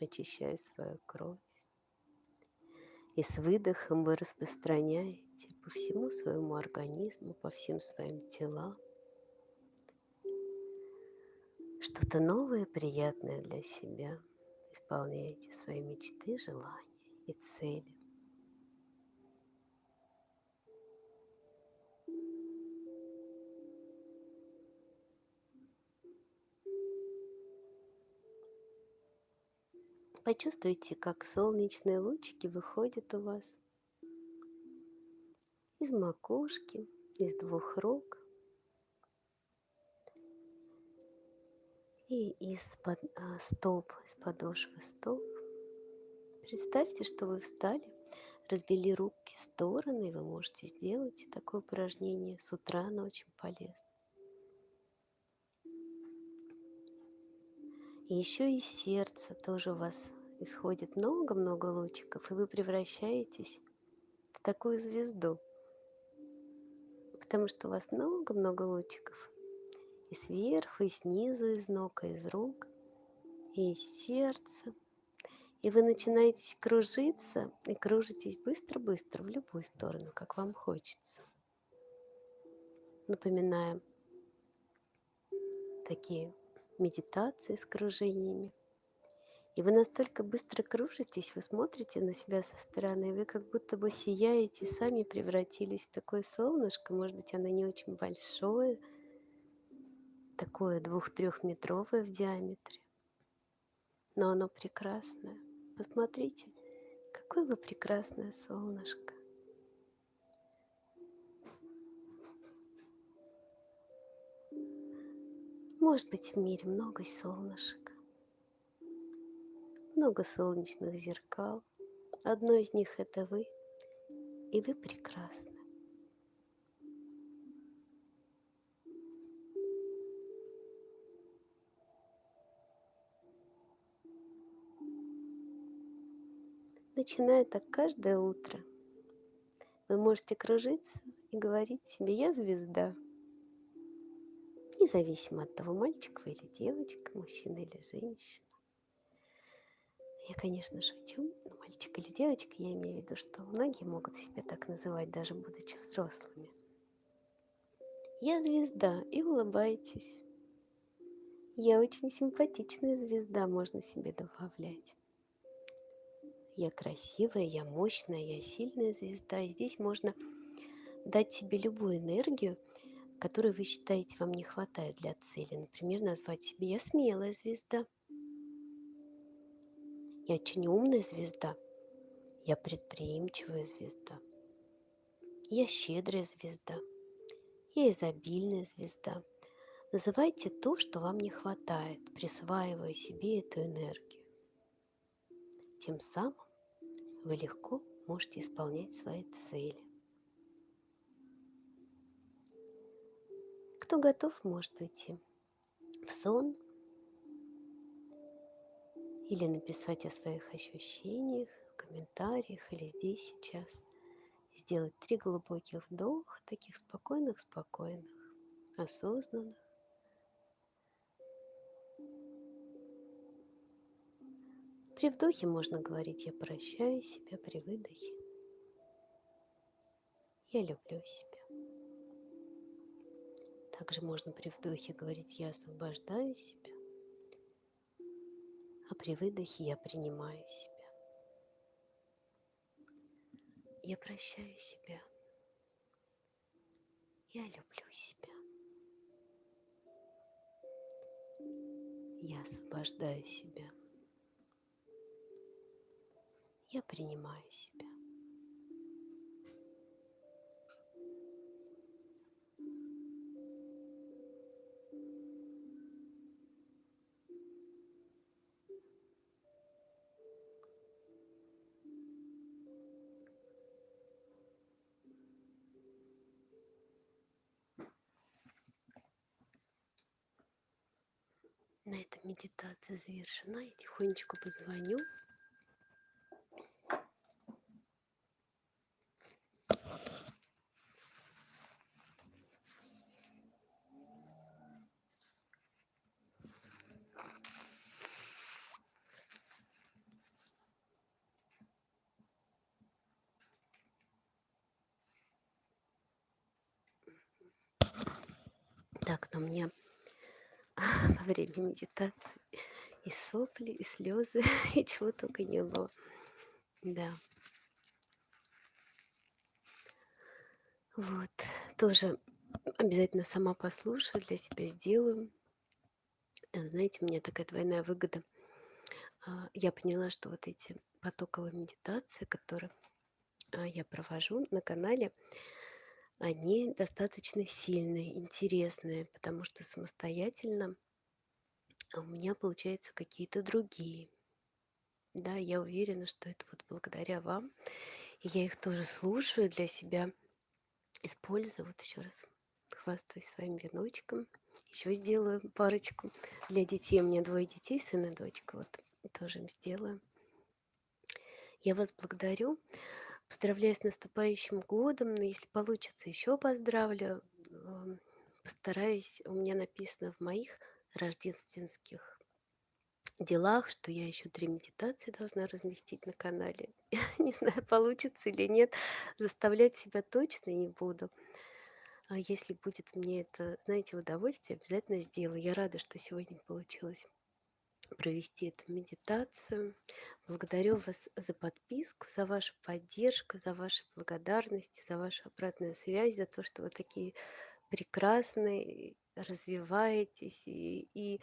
очищая свою кровь. И с выдохом вы распространяете по всему своему организму, по всем своим телам что-то новое, приятное для себя. Исполняете свои мечты, желания и цели. Почувствуйте, как солнечные лучики выходят у вас из макушки, из двух рук и из-под а, стоп, из подошвы стоп. Представьте, что вы встали, развели руки в стороны, и вы можете сделать такое упражнение с утра, оно очень полезно. И еще из сердца тоже у вас исходит много-много лучиков, и вы превращаетесь в такую звезду. Потому что у вас много-много лучиков. И сверху, и снизу, из ног, и из рук, и из сердца. И вы начинаете кружиться, и кружитесь быстро-быстро в любую сторону, как вам хочется. Напоминаем такие медитации с кружениями. И вы настолько быстро кружитесь, вы смотрите на себя со стороны, вы как будто бы сияете, сами превратились в такое солнышко. Может быть, оно не очень большое, такое двух-трехметровое в диаметре. Но оно прекрасное. Посмотрите, какое вы прекрасное солнышко. Может быть, в мире много солнышек много солнечных зеркал. Одно из них это вы, и вы прекрасны. Начиная так каждое утро, вы можете кружиться и говорить себе «Я звезда», независимо от того, мальчик вы или девочка, мужчина или женщина. Я, конечно, шучу, но мальчик или девочка, я имею в виду, что многие могут себя так называть, даже будучи взрослыми. Я звезда, и улыбайтесь. Я очень симпатичная звезда, можно себе добавлять. Я красивая, я мощная, я сильная звезда. И здесь можно дать себе любую энергию, которую вы считаете вам не хватает для цели. Например, назвать себе «Я смелая звезда», я очень умная звезда. Я предприимчивая звезда. Я щедрая звезда. Я изобильная звезда. Называйте то, что вам не хватает, присваивая себе эту энергию. Тем самым вы легко можете исполнять свои цели. Кто готов, может уйти в сон или написать о своих ощущениях в комментариях или здесь сейчас. Сделать три глубоких вдоха, таких спокойных, спокойных, осознанных. При вдохе можно говорить «я прощаю себя», при выдохе «я люблю себя». Также можно при вдохе говорить «я освобождаю себя», при выдохе «я принимаю себя». Я прощаю себя. Я люблю себя. Я освобождаю себя. Я принимаю себя. Медитация завершена. Я тихонечко позвоню. Так, на мне во время медитации и сопли, и слезы, и чего только не было. Да. Вот. Тоже обязательно сама послушаю, для себя сделаю. Э, знаете, у меня такая двойная выгода. А, я поняла, что вот эти потоковые медитации, которые а, я провожу на канале, они достаточно сильные, интересные, потому что самостоятельно у меня получаются какие-то другие. Да, я уверена, что это вот благодаря вам. И я их тоже слушаю для себя, использую. Вот еще раз хвастаюсь своим веночком. Еще сделаю парочку для детей. У меня двое детей, сын и дочка. Вот тоже им сделаю. Я вас благодарю. Поздравляю с наступающим годом. Но если получится, еще поздравлю. Постараюсь, у меня написано в моих рождественских делах, что я еще три медитации должна разместить на канале. Не знаю, получится или нет. Заставлять себя точно не буду. А если будет мне это, знаете, удовольствие, обязательно сделаю. Я рада, что сегодня получилось провести эту медитацию. Благодарю вас за подписку, за вашу поддержку, за ваши благодарности, за вашу обратную связь, за то, что вы такие прекрасные, развиваетесь. И, и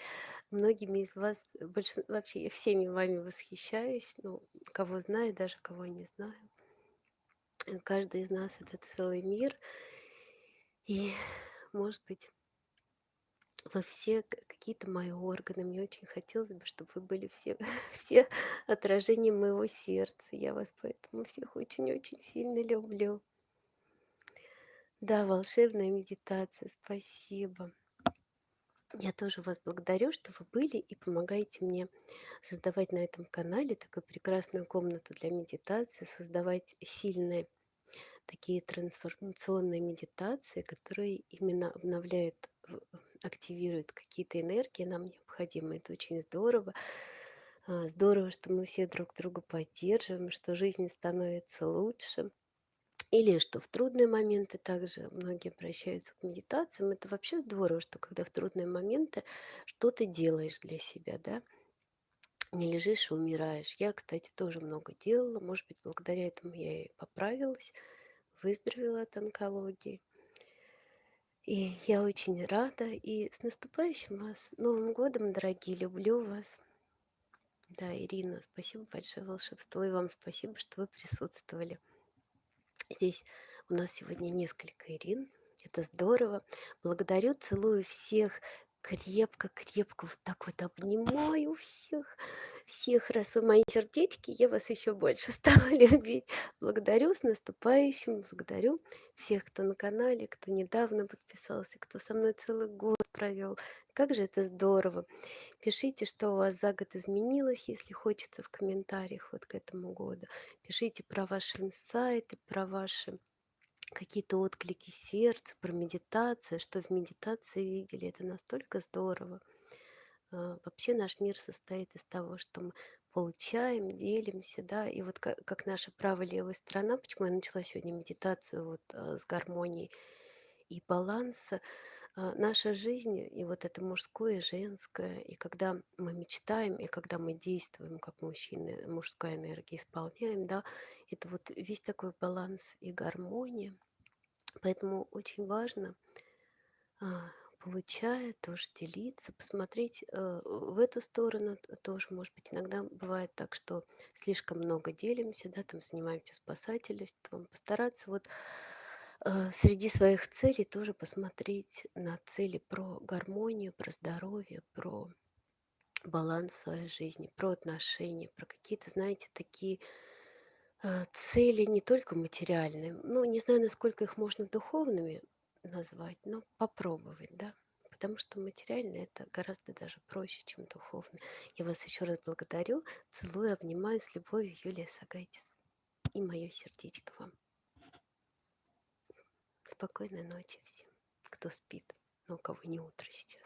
многими из вас, больш... вообще я всеми вами восхищаюсь, ну, кого знаю, даже кого не знаю. Каждый из нас это целый мир. И, может быть, вы все какие-то мои органы. Мне очень хотелось бы, чтобы вы были все, все отражением моего сердца. Я вас поэтому всех очень-очень сильно люблю. Да, волшебная медитация, спасибо. Я тоже вас благодарю, что вы были и помогаете мне создавать на этом канале такую прекрасную комнату для медитации, создавать сильные такие трансформационные медитации, которые именно обновляют, активируют какие-то энергии нам необходимые. Это очень здорово. А, здорово, что мы все друг друга поддерживаем, что жизнь становится лучше. Или что в трудные моменты также многие обращаются к медитациям. Это вообще здорово, что когда в трудные моменты что ты делаешь для себя, да, не лежишь и умираешь. Я, кстати, тоже много делала. Может быть, благодаря этому я и поправилась выздоровела от онкологии. И я очень рада. И с наступающим вас Новым годом, дорогие! Люблю вас. Да, Ирина, спасибо большое волшебство. И вам спасибо, что вы присутствовали. Здесь у нас сегодня несколько Ирин. Это здорово. Благодарю, целую всех крепко-крепко вот так вот обнимаю всех, всех, раз вы мои сердечки, я вас еще больше стала любить. Благодарю с наступающим, благодарю всех, кто на канале, кто недавно подписался, кто со мной целый год провел. Как же это здорово. Пишите, что у вас за год изменилось, если хочется в комментариях вот к этому году. Пишите про ваши инсайты, про ваши какие-то отклики сердца, про медитацию, что в медитации видели. Это настолько здорово. А, вообще наш мир состоит из того, что мы получаем, делимся, да. И вот ка как наша правая, левая сторона, почему я начала сегодня медитацию вот, э, с гармонии и баланса. А, наша жизнь, и вот это мужское, женское, и когда мы мечтаем, и когда мы действуем как мужчины, мужская энергия, исполняем, да, это вот весь такой баланс и гармония. Поэтому очень важно, а, получая, тоже делиться, посмотреть, э, в эту сторону тоже. Может быть, иногда бывает так, что слишком много делимся, да, там занимаемся спасательством. Постараться вот, среди своих целей тоже посмотреть на цели про гармонию, про здоровье, про баланс своей жизни, про отношения, про какие-то, знаете, такие, э, цели не только материальные. Ну, не знаю, насколько их можно духовными назвать, но попробовать, да. Потому что материальное- это гораздо даже проще, чем духовное. Я вас еще раз благодарю. Целую, обнимаю. С любовью, Юлия Сагайтис. И мое сердечко вам. Спокойной ночи всем, кто спит, но у кого не утро сейчас.